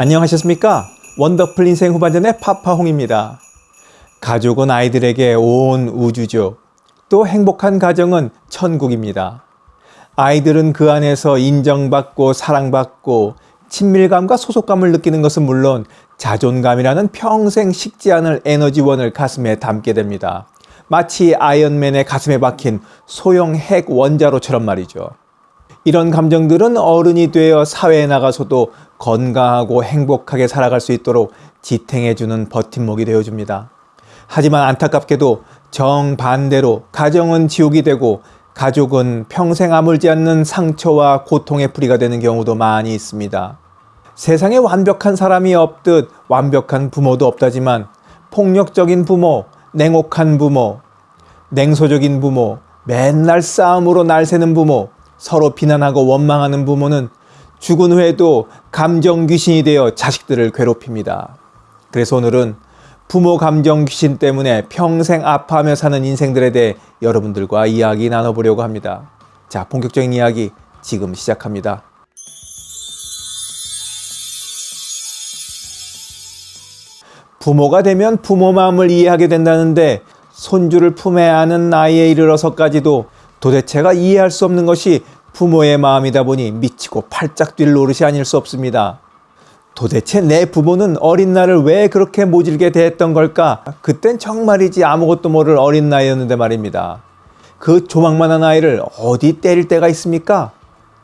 안녕하셨습니까? 원더풀 인생 후반전의 파파홍입니다. 가족은 아이들에게 온 우주죠. 또 행복한 가정은 천국입니다. 아이들은 그 안에서 인정받고 사랑받고 친밀감과 소속감을 느끼는 것은 물론 자존감이라는 평생 식지 않을 에너지원을 가슴에 담게 됩니다. 마치 아이언맨의 가슴에 박힌 소형 핵 원자로처럼 말이죠. 이런 감정들은 어른이 되어 사회에 나가서도 건강하고 행복하게 살아갈 수 있도록 지탱해주는 버팀목이 되어줍니다. 하지만 안타깝게도 정반대로 가정은 지옥이 되고 가족은 평생 아물지 않는 상처와 고통의 뿌리가 되는 경우도 많이 있습니다. 세상에 완벽한 사람이 없듯 완벽한 부모도 없다지만 폭력적인 부모, 냉혹한 부모, 냉소적인 부모, 맨날 싸움으로 날새는 부모, 서로 비난하고 원망하는 부모는 죽은 후에도 감정 귀신이 되어 자식들을 괴롭힙니다. 그래서 오늘은 부모 감정 귀신 때문에 평생 아파하며 사는 인생들에 대해 여러분들과 이야기 나눠보려고 합니다. 자, 본격적인 이야기 지금 시작합니다. 부모가 되면 부모 마음을 이해하게 된다는데 손주를 품에 안은 나이에 이르러서까지도 도대체가 이해할 수 없는 것이 부모의 마음이다 보니 미치고 팔짝 뛸 노릇이 아닐 수 없습니다. 도대체 내 부모는 어린 나를 왜 그렇게 모질게 대했던 걸까? 그땐 정말이지 아무것도 모를 어린 나이였는데 말입니다. 그 조망만한 아이를 어디 때릴 때가 있습니까?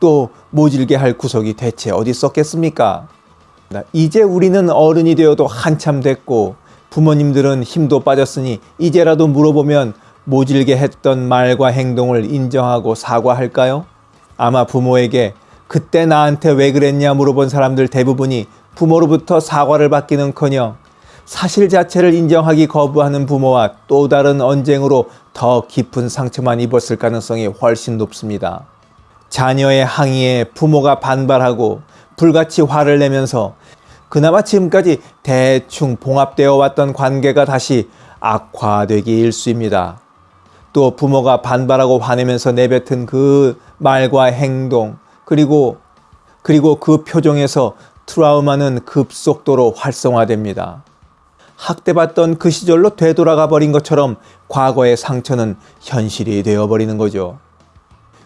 또 모질게 할 구석이 대체 어디 있었겠습니까? 이제 우리는 어른이 되어도 한참 됐고 부모님들은 힘도 빠졌으니 이제라도 물어보면 모질게 했던 말과 행동을 인정하고 사과할까요? 아마 부모에게 그때 나한테 왜 그랬냐 물어본 사람들 대부분이 부모로부터 사과를 받기는커녕 사실 자체를 인정하기 거부하는 부모와 또 다른 언쟁으로 더 깊은 상처만 입었을 가능성이 훨씬 높습니다. 자녀의 항의에 부모가 반발하고 불같이 화를 내면서 그나마 지금까지 대충 봉합되어 왔던 관계가 다시 악화되기 일쑤입니다. 또 부모가 반발하고 화내면서 내뱉은 그 말과 행동 그리고 그리고 그 표정에서 트라우마는 급속도로 활성화됩니다. 학대받던 그 시절로 되돌아가 버린 것처럼 과거의 상처는 현실이 되어버리는 거죠.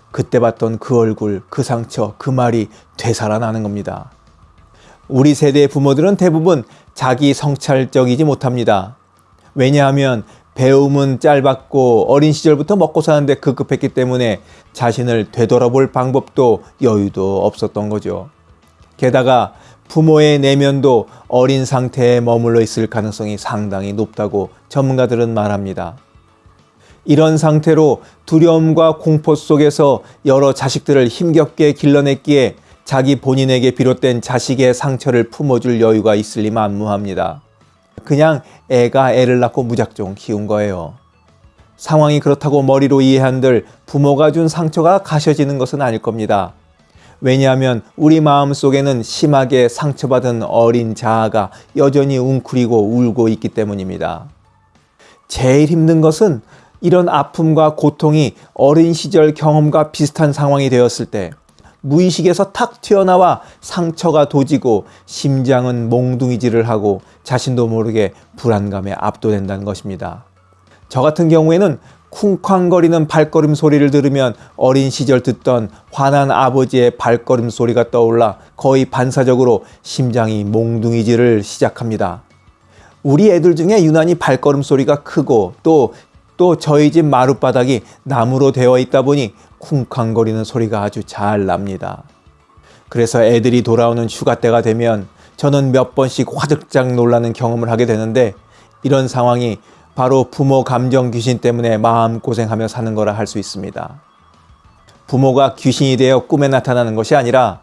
그때 봤던 그 얼굴, 그 상처, 그 말이 되살아나는 겁니다. 우리 세대의 부모들은 대부분 자기 성찰적이지 못합니다. 왜냐하면 배움은 짧았고 어린 시절부터 먹고 사는데 급급했기 때문에 자신을 되돌아볼 방법도 여유도 없었던 거죠. 게다가 부모의 내면도 어린 상태에 머물러 있을 가능성이 상당히 높다고 전문가들은 말합니다. 이런 상태로 두려움과 공포 속에서 여러 자식들을 힘겹게 길러냈기에 자기 본인에게 비롯된 자식의 상처를 품어줄 여유가 있을 리 만무합니다. 그냥 애가 애를 낳고 무작정 키운 거예요. 상황이 그렇다고 머리로 이해한들 부모가 준 상처가 가셔지는 것은 아닐 겁니다. 왜냐하면 우리 마음 속에는 심하게 상처받은 어린 자아가 여전히 웅크리고 울고 있기 때문입니다. 제일 힘든 것은 이런 아픔과 고통이 어린 시절 경험과 비슷한 상황이 되었을 때 무의식에서 탁 튀어나와 상처가 도지고 심장은 몽둥이질을 하고 자신도 모르게 불안감에 압도된다는 것입니다. 저 같은 경우에는 쿵쾅거리는 발걸음 소리를 들으면 어린 시절 듣던 화난 아버지의 발걸음 소리가 떠올라 거의 반사적으로 심장이 몽둥이질을 시작합니다. 우리 애들 중에 유난히 발걸음 소리가 크고 또, 또 저희 집 마룻바닥이 나무로 되어 있다 보니 쿵쾅거리는 소리가 아주 잘 납니다. 그래서 애들이 돌아오는 휴가 때가 되면 저는 몇 번씩 화들짝 놀라는 경험을 하게 되는데 이런 상황이 바로 부모 감정 귀신 때문에 마음고생하며 사는 거라 할 수 있습니다. 부모가 귀신이 되어 꿈에 나타나는 것이 아니라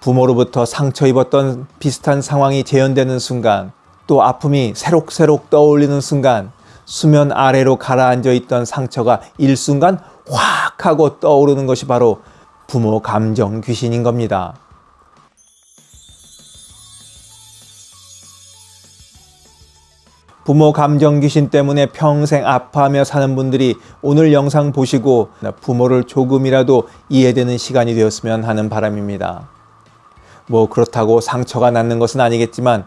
부모로부터 상처 입었던 비슷한 상황이 재현되는 순간 또 아픔이 새록새록 떠올리는 순간 수면 아래로 가라앉아 있던 상처가 일순간 확 하고 떠오르는 것이 바로 부모 감정 귀신인 겁니다. 부모 감정 귀신 때문에 평생 아파하며 사는 분들이 오늘 영상 보시고 부모를 조금이라도 이해되는 시간이 되었으면 하는 바람입니다. 뭐 그렇다고 상처가 낫는 것은 아니겠지만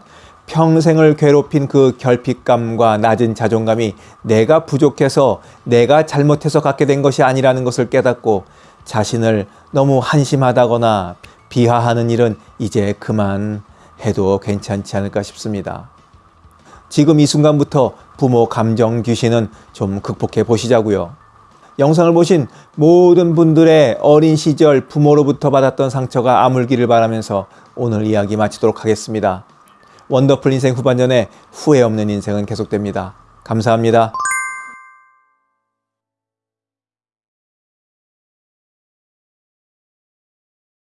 평생을 괴롭힌 그 결핍감과 낮은 자존감이 내가 부족해서 내가 잘못해서 갖게 된 것이 아니라는 것을 깨닫고 자신을 너무 한심하다거나 비하하는 일은 이제 그만 해도 괜찮지 않을까 싶습니다. 지금 이 순간부터 부모 감정 귀신은 좀 극복해 보시자고요. 영상을 보신 모든 분들의 어린 시절 부모로부터 받았던 상처가 아물기를 바라면서 오늘 이야기 마치도록 하겠습니다. 원더풀 인생 후반전에 후회 없는 인생은 계속됩니다. 감사합니다.